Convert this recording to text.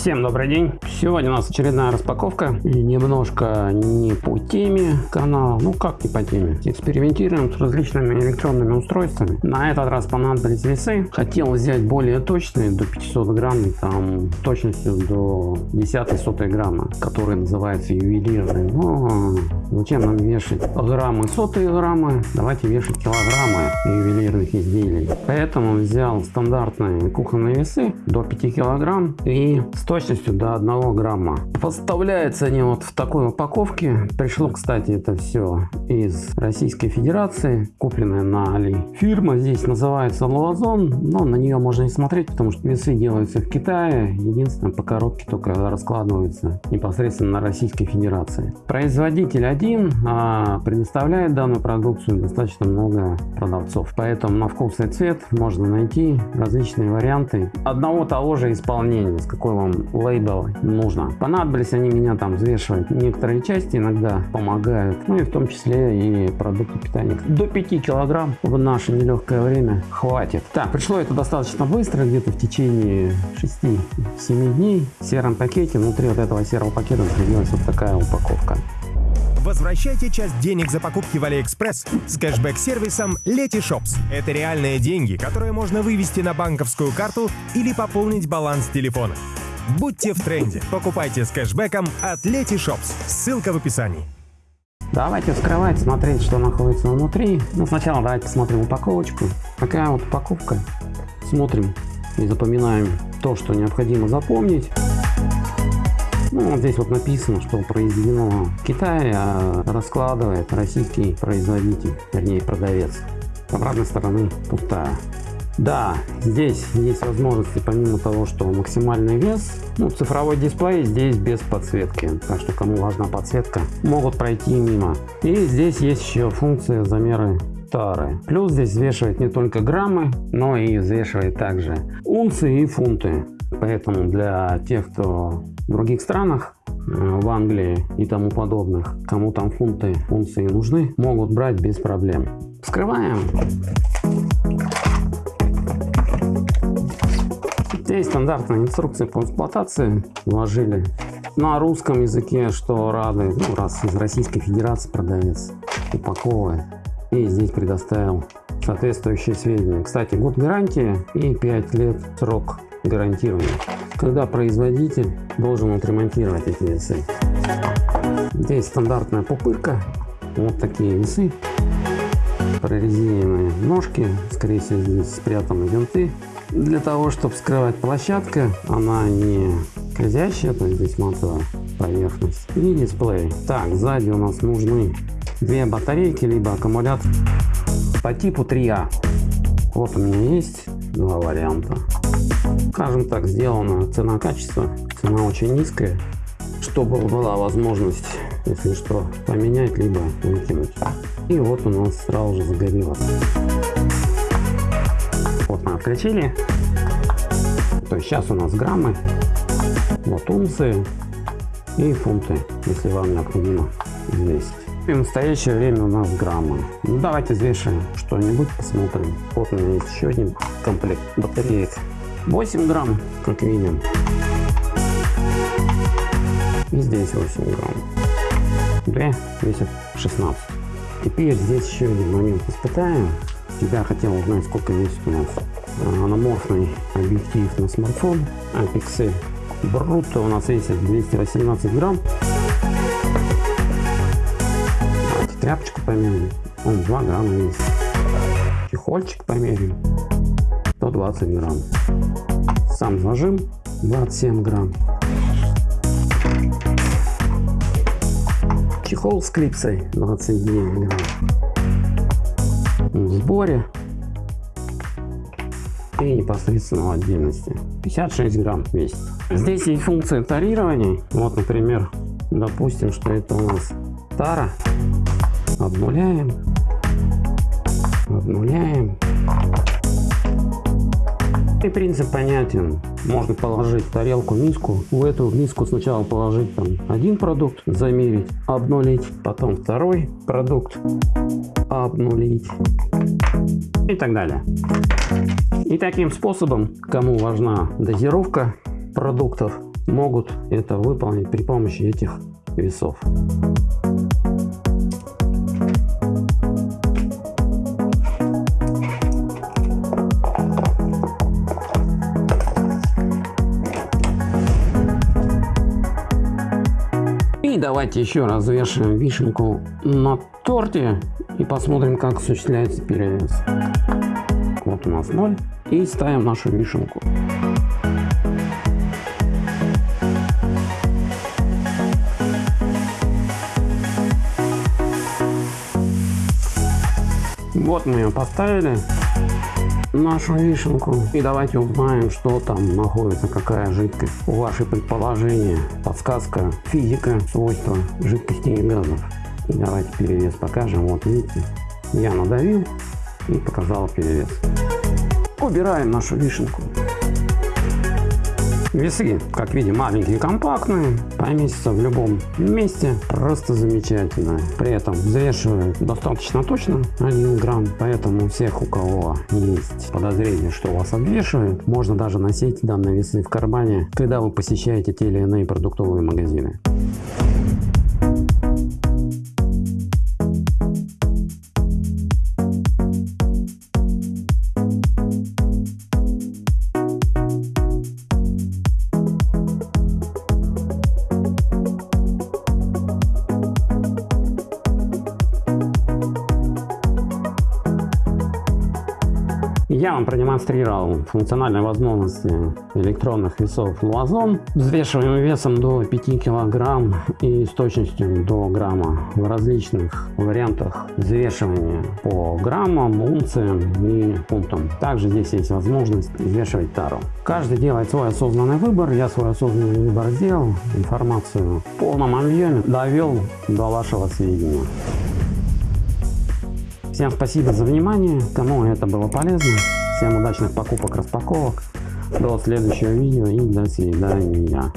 Всем добрый день! Сегодня у нас очередная распаковка и немножко не по теме канала, ну как не по теме. Экспериментируем с различными электронными устройствами. На этот раз понадобились весы. Хотел взять более точные, до 500 грамм, там точностью до 10 сотой грамма, которые называются ювелирные. Но зачем нам вешать граммы, сотые граммы? Давайте вешать килограммы ювелирных изделий. Поэтому взял стандартные кухонные весы до 5 килограмм и с точностью до 1 грамма. Поставляются они вот в такой упаковке. Пришло, кстати, это все из Российской Федерации, купленное на Али. Фирма здесь называется Луазон, но на нее можно не смотреть, потому что весы делаются в Китае. Единственное, по коробке только раскладываются непосредственно на Российской Федерации. Производитель один, а предоставляет данную продукцию достаточно много продавцов. Поэтому на вкус и цвет можно найти различные варианты одного того же исполнения, с какой вам лейбл нужно. Понадобились они меня там взвешивать. Некоторые части иногда помогают. Ну и в том числе и продукты питания. До 5 килограмм в наше нелегкое время хватит. Так, пришло это достаточно быстро, где-то в течение 6-7 дней. В сером пакете, внутри вот этого серого пакета находилась вот такая упаковка. Возвращайте часть денег за покупки в Алиэкспресс с кэшбэк-сервисом Letyshops. Это реальные деньги, которые можно вывести на банковскую карту или пополнить баланс телефона. Будьте в тренде. Покупайте с кэшбэком от Letyshops. Ссылка в описании. Давайте вскрывать, смотреть, что находится внутри. Ну, сначала давайте посмотрим упаковочку. Такая вот упаковка. Смотрим и запоминаем то, что необходимо запомнить. Ну, вот здесь вот написано, что произведено в Китае, а раскладывает российский производитель, вернее продавец. С обратной стороны пустая. Да, здесь есть возможности, помимо того, что максимальный вес, ну, цифровой дисплей здесь без подсветки, так что кому важна подсветка, могут пройти мимо. И здесь есть еще функция замеры тары. Плюс здесь взвешивает не только граммы, но и взвешивает также унции и фунты. Поэтому для тех, кто в других странах, э, в Англии и тому подобных, кому там фунты, унции нужны, могут брать без проблем. Вскрываем. Здесь стандартная инструкция по эксплуатации. Вложили на русском языке, что рады, ну, раз из Российской Федерации продавец упаковывает. И здесь предоставил соответствующие сведения. Кстати, год гарантии и 5 лет срок гарантирования. Когда производитель должен отремонтировать эти весы. Здесь стандартная пупырка. Вот такие весы. Прорезиненные ножки. Скорее всего здесь спрятаны винты для того, чтобы скрывать площадка, она не скользящая, то есть здесь матовая поверхность. И дисплей. Так, сзади у нас нужны две батарейки, либо аккумулятор по типу 3А. Вот у меня есть два варианта. Скажем так, сделана цена-качество. Цена очень низкая, чтобы была возможность, если что, поменять, либо выкинуть. И вот у нас сразу же загорелось. Вот мы отключили. То есть сейчас у нас граммы, вот унции и фунты, если вам необходимо взвесить. И в настоящее время у нас граммы. Ну, давайте взвешиваем что-нибудь, посмотрим. Вот у меня есть еще один комплект батареек. 8 грамм, как видим. И здесь 8 грамм. Две весят 16. Теперь здесь еще один момент испытаем. Я хотел узнать, сколько весит у нас э, аноморфный объектив на смартфон Apexel. Брутто у нас весит 218 грамм. Давайте тряпочку померим. Он 2 грамма весит. Чехольчик померим. 120 грамм. Сам зажим 27 грамм. Чехол с клипсой 29 грамм в сборе и непосредственно в отдельности. 56 грамм весит здесь есть функция тарирования. Вот например допустим что это у нас тара. Обнуляем. Обнуляем и принцип понятен. Можно положить тарелку, миску. В эту миску сначала положить там один продукт, замерить, обнулить. Потом второй продукт, обнулить. И так далее. И таким способом, кому важна дозировка продуктов, могут это выполнить при помощи этих весов. Давайте еще раз вешаем вишенку на торте и посмотрим, как осуществляется перевес. Вот у нас 0. И ставим нашу вишенку. Вот мы ее поставили, нашу вишенку. И давайте узнаем, что там находится, какая жидкость. Ваши предположения, подсказка, физика, свойства жидкостей и газов. И давайте перевес покажем. Вот видите, я надавил и показал перевес. Убираем нашу вишенку. Весы, как видим, маленькие, компактные, поместятся в любом месте, просто замечательно. При этом взвешивают достаточно точно 1 грамм, поэтому у всех, у кого есть подозрение, что вас обвешивают, можно даже носить данные весы в кармане, когда вы посещаете те или иные продуктовые магазины. Я вам продемонстрировал функциональные возможности электронных весов Луазон. Взвешиваем весом до 5 килограмм и с точностью до грамма в различных вариантах взвешивания по граммам, унциям и пунктам. Также здесь есть возможность взвешивать тару. Каждый делает свой осознанный выбор. Я свой осознанный выбор сделал. Информацию в полном объеме довел до вашего сведения. Всем спасибо за внимание, кому это было полезно. Всем удачных покупок, распаковок. До следующего видео и до свидания.